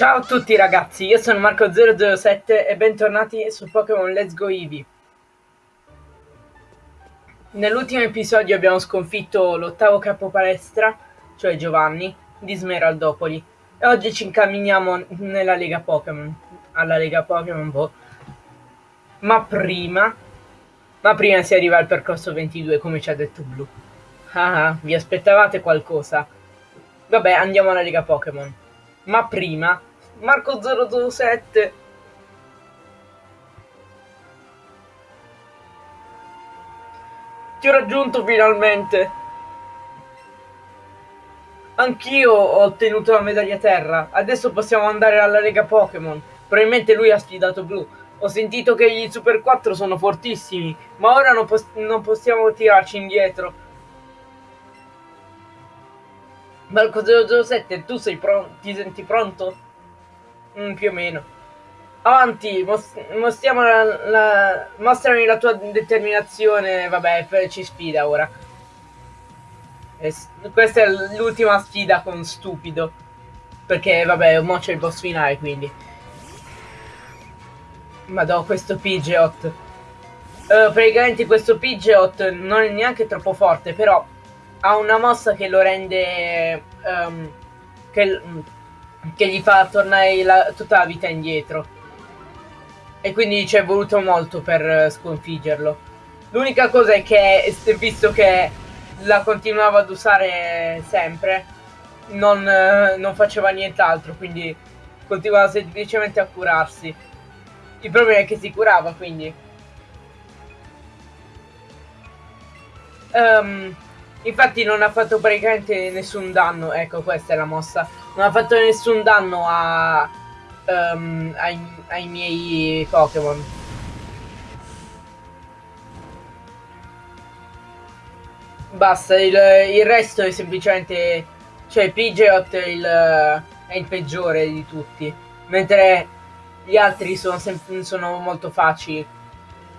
Ciao a tutti ragazzi, io sono Marco007 e bentornati su Pokémon Let's Go Eevee. Nell'ultimo episodio abbiamo sconfitto l'ottavo capo palestra, cioè Giovanni, di Smeraldopoli. E oggi ci incamminiamo nella Lega Pokémon, alla Lega Pokémon Boh. Ma prima, ma prima si arriva al percorso 22 come ci ha detto Blu. Ah, ah, vi aspettavate qualcosa? Vabbè, andiamo alla Lega Pokémon. Ma prima, Marco 007 Ti ho raggiunto finalmente! Anch'io ho ottenuto la medaglia terra. Adesso possiamo andare alla Lega Pokémon. Probabilmente lui ha sfidato Blu. Ho sentito che gli Super 4 sono fortissimi, ma ora non, pos non possiamo tirarci indietro. Marco 007, tu sei pronto? Ti senti pronto? Mm, più o meno. Avanti, mos mostriamo la, la, mostrami la tua determinazione. Vabbè, ci sfida ora. E questa è l'ultima sfida con stupido. Perché, vabbè, mo c'è il boss finale, quindi. Madò, questo Pidgeot. Uh, praticamente questo Pidgeot non è neanche troppo forte, però ha una mossa che lo rende... Um, che, che, gli fa tornare la, tutta la vita indietro. E quindi ci è voluto molto per sconfiggerlo. L'unica cosa è che, visto che la continuava ad usare sempre, non, non faceva nient'altro, quindi continuava semplicemente a curarsi. Il problema è che si curava, quindi... Um, Infatti non ha fatto praticamente nessun danno, ecco questa è la mossa, non ha fatto nessun danno a, um, ai, ai miei Pokémon. Basta, il, il, resto è semplicemente, cioè Pidgeot è il, è il peggiore di tutti, mentre gli altri sono, sono molto facili.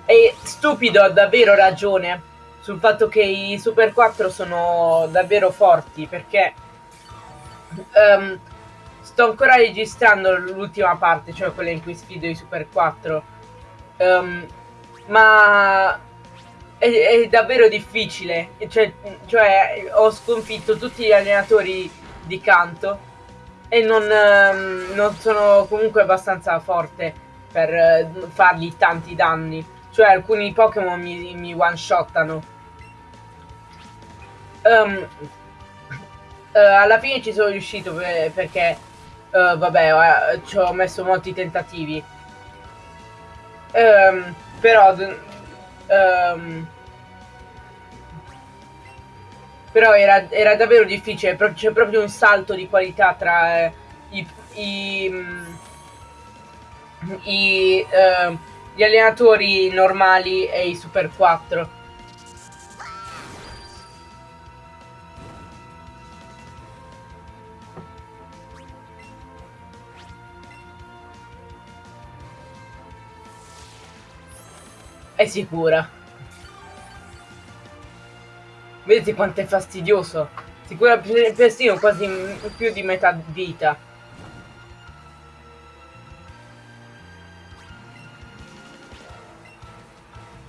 E stupido ha davvero ragione sul fatto che i Super 4 sono davvero forti perché um, sto ancora registrando l'ultima parte, cioè quella in cui sfido i Super 4. Um, ehm, ma è, è, davvero difficile. Cioè, cioè, ho sconfitto tutti gli allenatori di canto e non, um, non sono comunque abbastanza forte per uh, fargli tanti danni. Cioè alcuni Pokémon mi, mi one-shottano. Um, uh, alla fine ci sono riuscito per, perché, uh, vabbè, uh, ci ho messo molti tentativi. Um, però, um, però era, era, davvero difficile, c'è proprio un salto di qualità tra i, i, i gli allenatori normali e i Super 4. È sicura. Vedete quanto è fastidioso? Si cura persino quasi più di metà vita.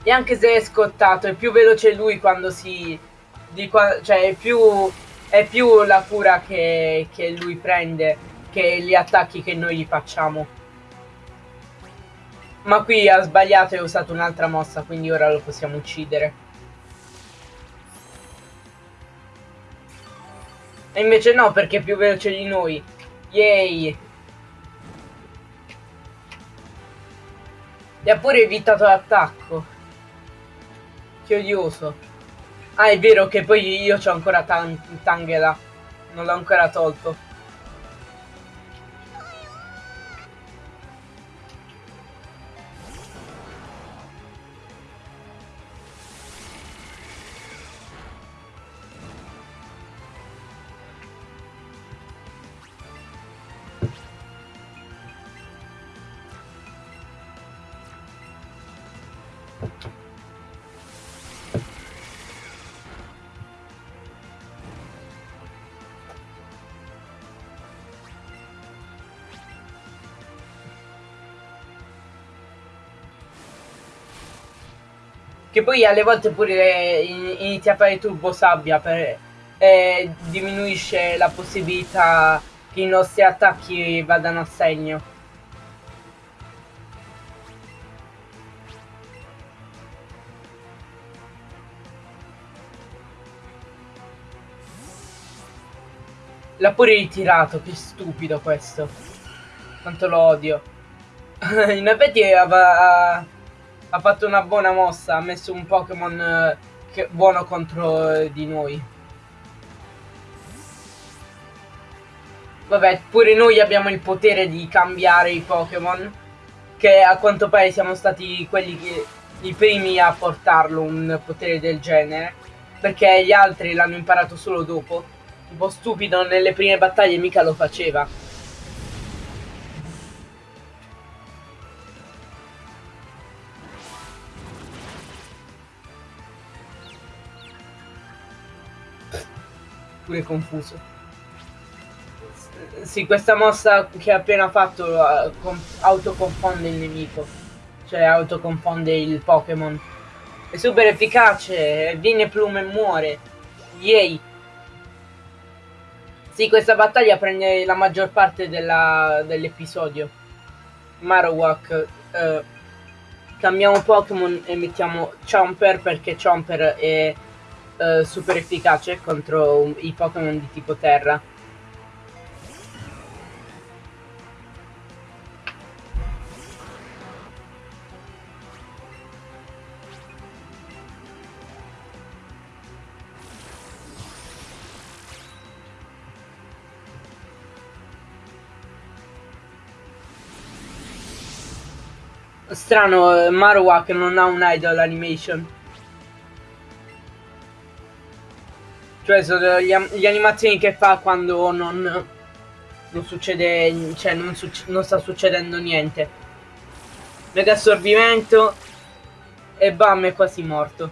E anche se è scottato, è più veloce lui quando si... Qua, cioè, è più, è più la cura che, che lui prende che gli attacchi che noi gli facciamo. Ma qui ha sbagliato e ha usato un'altra mossa, quindi ora lo possiamo uccidere. E invece no, perché è più veloce di noi. Yay! E ha pure evitato l'attacco. Che odioso. Ah, è vero che poi io ho ancora Tangela. Non l'ho ancora tolto. Che poi alle volte pure inizia a fare turbo sabbia per, e diminuisce la possibilità che i nostri attacchi vadano a segno. L'ha pure ritirato, che stupido questo. Quanto lo odio. In effetti aveva, ha fatto una buona mossa, ha messo un Pokémon eh, buono contro eh, di noi. Vabbè, pure noi abbiamo il potere di cambiare i Pokémon. Che a quanto pare siamo stati quelli che, i primi a portarlo un potere del genere. Perché gli altri l'hanno imparato solo dopo un po' stupido nelle prime battaglie mica lo faceva. Pure confuso. Sì, questa mossa che ha appena fatto uh, autoconfonde il nemico. Cioè autoconfonde il Pokémon. È super efficace, viene plume e muore. Yay! Sì, questa battaglia prende la maggior parte dell'episodio. Marowak. Eh, cambiamo Pokémon e mettiamo Chomper perché Chomper è eh, super efficace contro i Pokémon di tipo terra. Strano, eh, Marowak non ha un idol animation. Sono gli, gli animazioni che fa quando non, non succede, cioè non, succe non sta succedendo niente. Mega assorbimento e bam è quasi morto.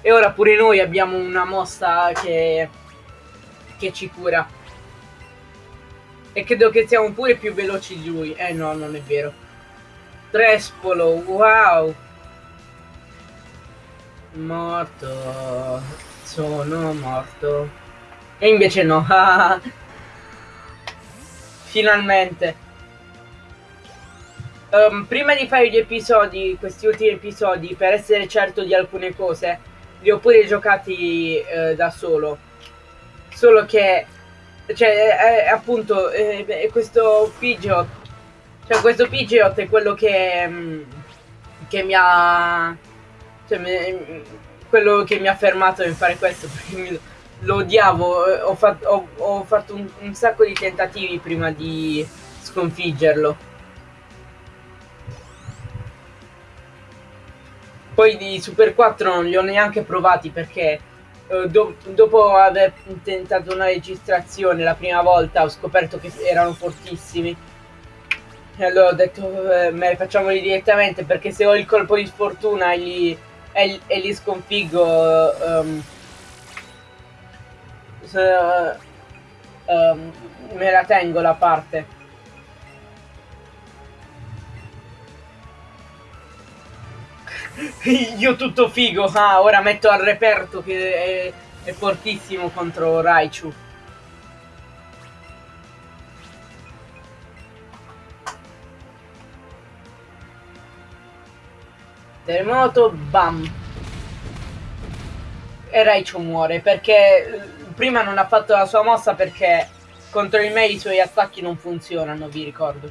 E ora pure noi abbiamo una mossa che, che ci cura. E credo che siamo pure più veloci di lui. Eh no, non è vero. Trespolo, wow! Morto, sono morto. E invece no, finalmente. Um, prima di fare gli episodi, questi ultimi episodi, per essere certo di alcune cose, li ho pure giocati eh, da solo. Solo che, cioè, eh, appunto, eh, questo Pidgeot cioè questo Pidgeot è quello che, mm, che mi ha... Cioè, mi, quello che mi ha fermato nel fare questo perché lo odiavo, ho, fat, ho, ho fatto un, un sacco di tentativi prima di sconfiggerlo. Poi di Super 4 non li ho neanche provati perché eh, do, dopo aver tentato una registrazione la prima volta ho scoperto che erano fortissimi e allora ho detto, eh, facciamoli direttamente perché se ho il colpo di sfortuna e li, e, e li sconfiggo, um, se, um, me la tengo la parte. Io tutto figo, ah, ora metto al reperto che è, è fortissimo contro Raichu. Terremoto, bam. E Raichu muore perché eh, prima non ha fatto la sua mossa perché contro di me i suoi attacchi non funzionano, vi ricordo.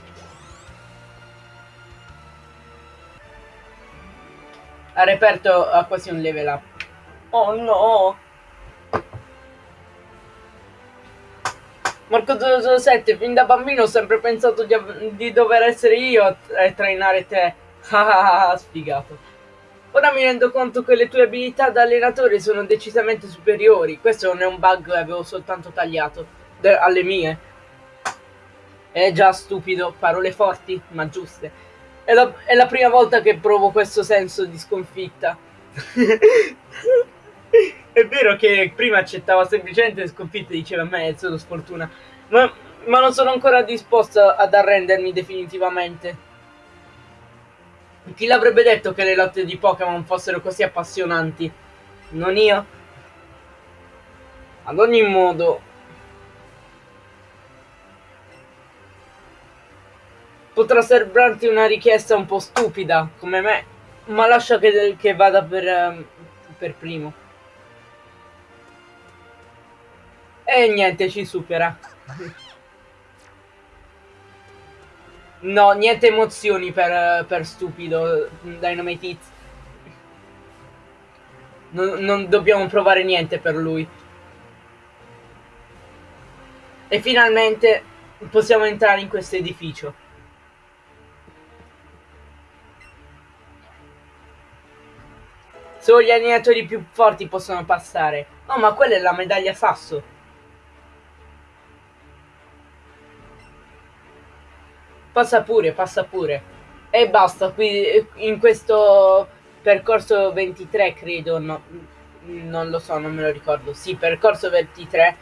Ha reperto ha quasi un level up. Oh no! Marco 007, fin da bambino ho sempre pensato di, di dover essere io a, a trainare te. Ah, sfigato. Ora mi rendo conto che le tue abilità da allenatore sono decisamente superiori. Questo non è un bug che avevo soltanto tagliato alle mie. È già stupido, parole forti, ma giuste. È la, è la prima volta che provo questo senso di sconfitta. è vero che prima accettava semplicemente le sconfitte, diceva a me è solo sfortuna. Ma, ma non sono ancora disposto ad arrendermi definitivamente. Chi l'avrebbe detto che le lotte di Pokémon fossero così appassionanti? Non io? Ad ogni modo... Potrà sembrarti una richiesta un po' stupida, come me, ma lascia che, che vada per, ehm, per primo. E niente, ci supera. No, niente emozioni per, per stupido Dynamite Hits. Non, non dobbiamo provare niente per lui. E finalmente possiamo entrare in questo edificio. Solo gli allenatori più forti possono passare. Oh, ma quella è la medaglia sasso. Passa pure, passa pure. E basta, qui in questo percorso 23 credo, no, non lo so, non me lo ricordo. Sì, percorso 23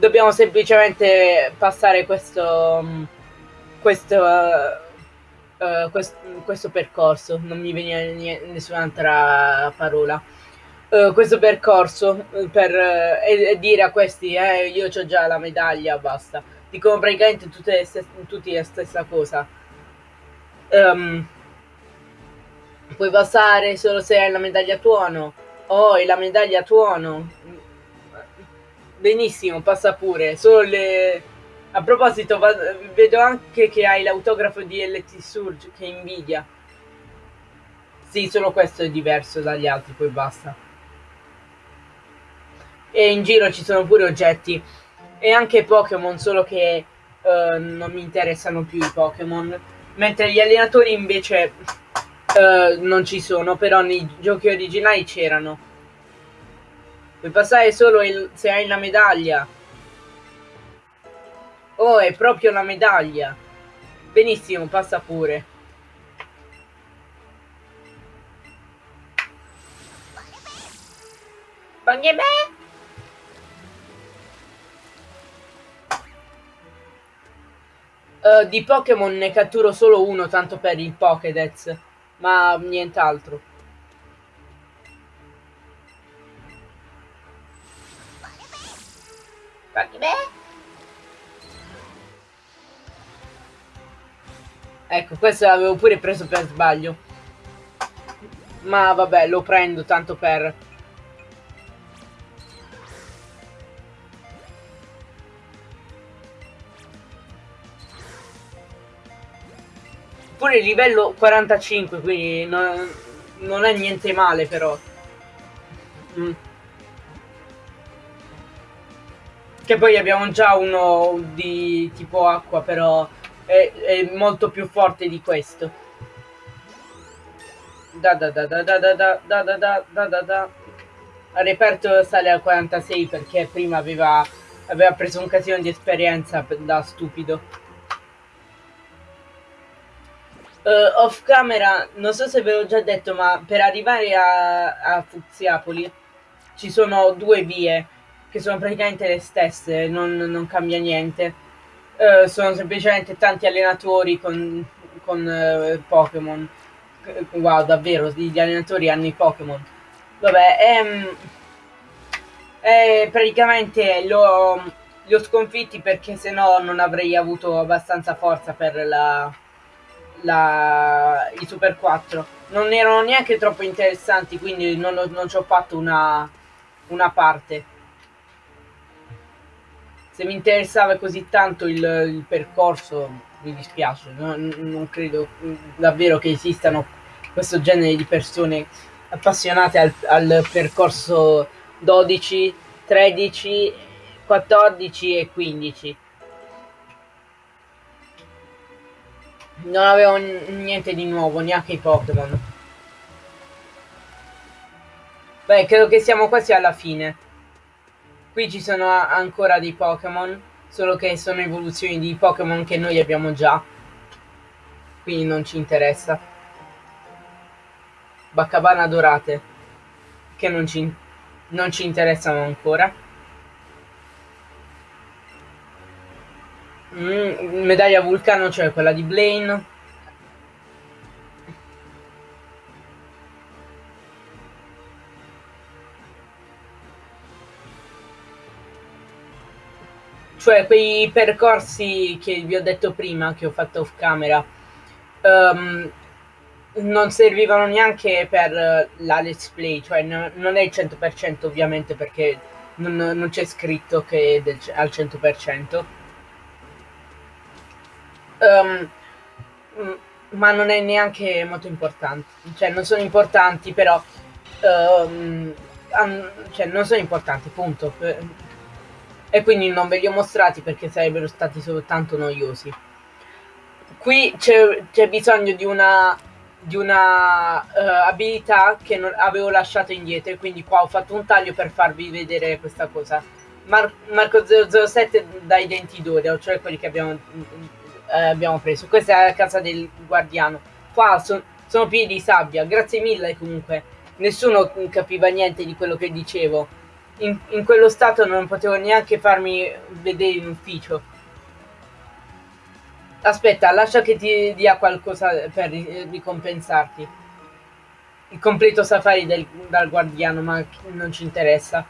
dobbiamo semplicemente passare questo questo, uh, uh, quest, questo percorso non mi viene nessun'altra parola uh, questo percorso per e, e, dire a questi eh, io ho già la medaglia basta dicono praticamente tutte le tutti la stessa cosa um, puoi passare solo se hai la medaglia tuono oh hai la medaglia tuono Benissimo, passa pure. Solo le... A proposito, vedo anche che hai l'autografo di LT Surge, che invidia. Sì, solo questo è diverso dagli altri, poi basta. E in giro ci sono pure oggetti. E anche Pokémon, solo che uh, non mi interessano più i Pokémon. Mentre gli allenatori invece uh, non ci sono, però nei giochi originali c'erano. Puoi passare solo il, se hai la medaglia. Oh, è proprio la medaglia. Benissimo, passa pure. Pognemè! Uh, di Pokémon ne catturo solo uno, tanto per il Pokédex, ma nient'altro. Ecco, questo l'avevo pure preso per sbaglio. Ma vabbè, lo prendo tanto per... Pure il livello 45, quindi non, non è niente male però. Mm. Che poi abbiamo già uno di tipo acqua, però è, è molto più forte di questo. Da da da da da da da da da da da da reperto sale al 46 perché prima aveva, aveva preso un casino di esperienza da stupido. Uh, off camera, non so se ve l'ho già detto, ma per arrivare a, a Fuziapoli ci sono due vie che sono praticamente le stesse, non, non cambia niente. Uh, sono semplicemente tanti allenatori con, con uh, Pokémon. Wow, davvero, gli allenatori hanno i Pokémon. Vabbè, ehm, eh, praticamente li ho sconfitti perché se no non avrei avuto abbastanza forza per la, la, i Super 4. Non erano neanche troppo interessanti, quindi non, non ci ho fatto una, una parte se mi interessava così tanto il, il percorso, mi dispiace, non, non, credo davvero che esistano questo genere di persone appassionate al, al percorso 12, 13, 14 e 15. Non avevo niente di nuovo, neanche i Pokémon. Beh, credo che siamo quasi alla fine. Qui ci sono ancora dei Pokémon, solo che sono evoluzioni di Pokémon che noi abbiamo già. Quindi non ci interessa. Baccabana dorate, che non ci, non ci interessano ancora. Mm, medaglia vulcano cioè quella di Blaine. Cioè quei percorsi che vi ho detto prima, che ho fatto off camera, um, non servivano neanche per eh, la let's play, cioè non è il 100% ovviamente perché non, non c'è scritto che è del, al 100%. Um, ma non è neanche molto importante, cioè non sono importanti però, um, cioè non sono importanti, punto e quindi non ve li ho mostrati perché sarebbero stati soltanto noiosi. Qui c'è bisogno di una, di una uh, abilità che non, avevo lasciato indietro quindi qua ho fatto un taglio per farvi vedere questa cosa. Mar Marco 007 dai denti d'oro, cioè quelli che abbiamo, eh, abbiamo, preso. Questa è la casa del guardiano. Qua so, sono pieni di sabbia, grazie mille comunque. Nessuno capiva niente di quello che dicevo in, in quello stato non potevo neanche farmi vedere in ufficio. Aspetta, lascia che ti dia qualcosa per ricompensarti. Il completo safari del, dal guardiano, ma non ci interessa.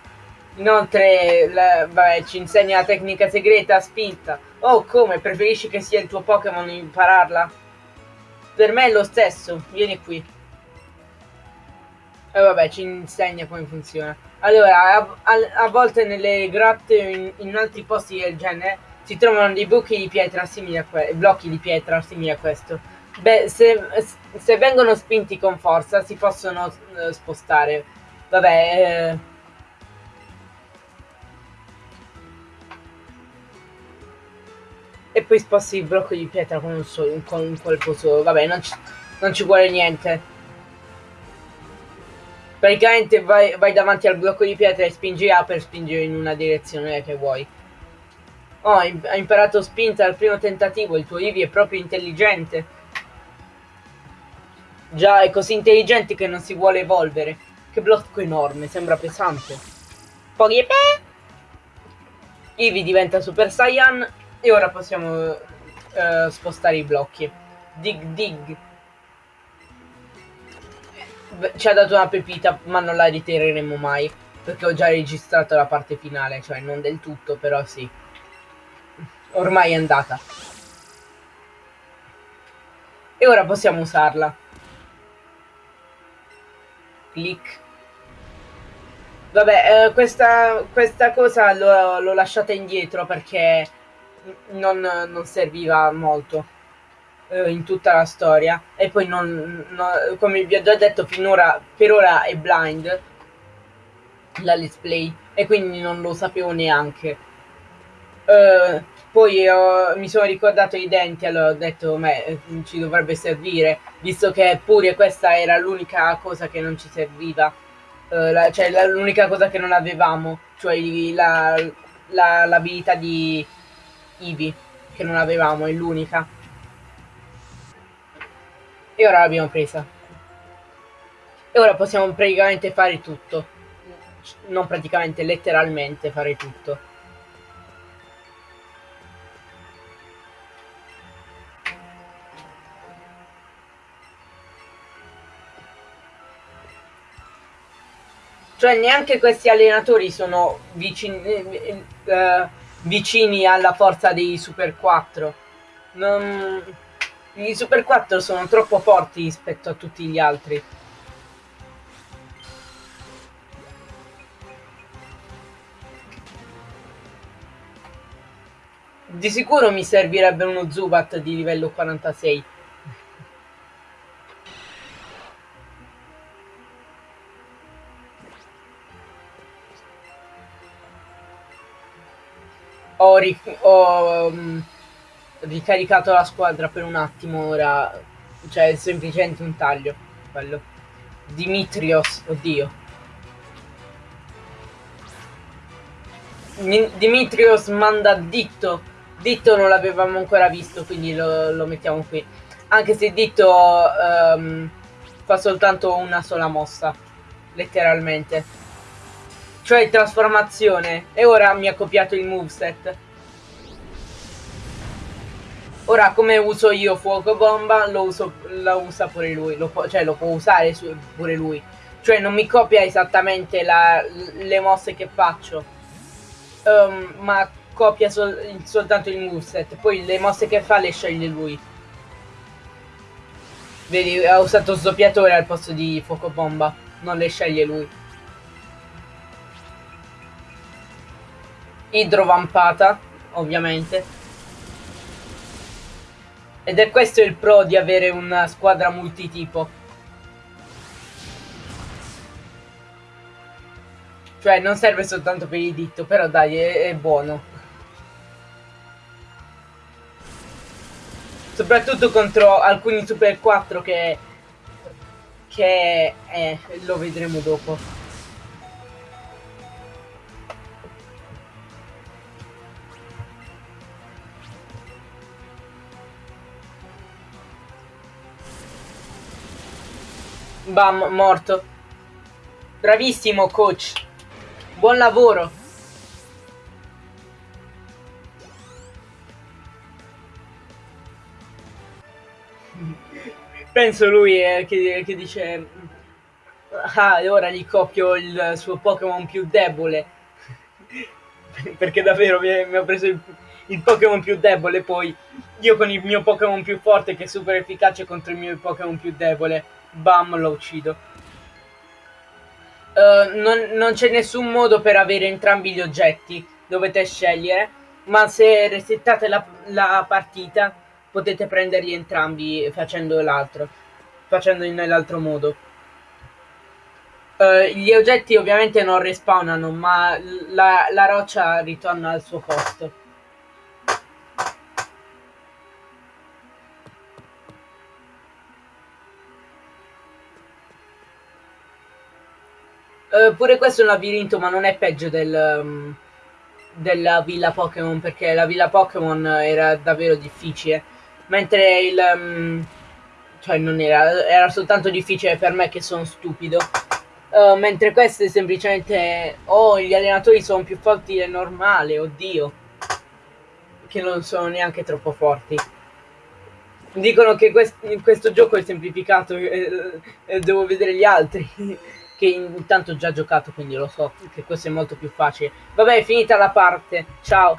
Inoltre, la, vabbè, ci insegna la tecnica segreta spinta. Oh, come? Preferisci che sia il tuo Pokémon impararla? Per me è lo stesso. Vieni qui. E vabbè, ci insegna come funziona. Allora, a, a, a volte nelle grotte in, in, altri posti del genere si trovano dei buchi di pietra simili a questo, blocchi di pietra simili a questo. Beh, se, se vengono spinti con forza si possono uh, spostare. Vabbè, eh, e poi sposti il blocco di pietra con un, solo, con un colpo solo. Vabbè, non ci, non ci vuole niente. Praticamente vai, vai, davanti al blocco di pietra e spingi A per spingere in una direzione che vuoi. Oh, hai imparato spinta al primo tentativo, il tuo Eevee è proprio intelligente. Già, è così intelligente che non si vuole evolvere. Che blocco enorme, sembra pesante. Poi Eevee diventa Super Saiyan e ora possiamo uh, spostare i blocchi. Dig dig ci ha dato una pepita, ma non la ritireremo mai. Perché ho già registrato la parte finale, cioè non del tutto, però sì. Ormai è andata. E ora possiamo usarla. Clic. Vabbè, eh, questa, questa, cosa l'ho lasciata indietro perché non, non serviva molto eh, in tutta la storia. E poi non, non, come vi ho già detto finora per ora è blind la let's play e quindi non lo sapevo neanche. Uh, poi uh, mi sono ricordato i denti allora ho detto beh, ci dovrebbe servire visto che pure questa era l'unica cosa che non ci serviva. Uh, la, cioè l'unica cosa che non avevamo cioè l'abilità la, la, di Eevee che non avevamo è l'unica e ora l'abbiamo presa. E ora possiamo praticamente fare tutto. Non praticamente, letteralmente fare tutto. Cioè neanche questi allenatori sono vicini, eh, eh, vicini alla forza dei Super 4. Non i Super 4 sono troppo forti rispetto a tutti gli altri. Di sicuro mi servirebbe uno Zubat di livello 46. Ho, ho um, ricaricato la squadra per un attimo ora. Cioè, è semplicemente un taglio. Quello. Dimitrios, oddio. Dimitrios manda Ditto. Ditto non l'avevamo ancora visto, quindi lo, lo, mettiamo qui. Anche se Ditto um, fa soltanto una sola mossa. Letteralmente. Cioè trasformazione. E ora mi ha copiato il moveset. Ora, come uso io fuoco bomba, lo, uso, lo usa pure lui, lo può, cioè lo può usare su, pure lui. Cioè non mi copia esattamente la, le mosse che faccio, um, ma copia sol soltanto il moveset, poi le mosse che fa le sceglie lui. Vedi, ha usato sdoppiatore al posto di fuoco bomba, non le sceglie lui. Idrovampata, ovviamente. Ed è questo il pro di avere una squadra multitipo. Cioè, non serve soltanto per il ditto, però dai, è, è buono. Soprattutto contro alcuni Super 4 che... Che... Eh, lo vedremo dopo. Bam, morto. Bravissimo, coach. Buon lavoro. Penso lui eh, che, che, dice... Ah, ora gli copio il suo Pokémon più debole. Perché davvero mi, mi ha preso il, il Pokémon più debole, poi io con il mio Pokémon più forte che è super efficace contro il mio Pokémon più debole. Bam, lo uccido. Uh, non, non c'è nessun modo per avere entrambi gli oggetti, dovete scegliere, ma se resettate la, la partita potete prenderli entrambi facendo l'altro, facendo nell'altro modo. Uh, gli oggetti ovviamente non respawnano, ma la, la roccia ritorna al suo posto. Uh, pure questo è un labirinto, ma non è peggio del, um, della villa Pokémon, perché la villa Pokémon era davvero difficile. Mentre il... Um, cioè non era, era soltanto difficile per me che sono stupido. Uh, mentre questo è semplicemente... Oh, gli allenatori sono più forti del normale, oddio. Che non sono neanche troppo forti. Dicono che quest questo gioco è semplificato e, e devo vedere gli altri che intanto ho già giocato, quindi lo so che questo è molto più facile. Vabbè, finita la parte. Ciao.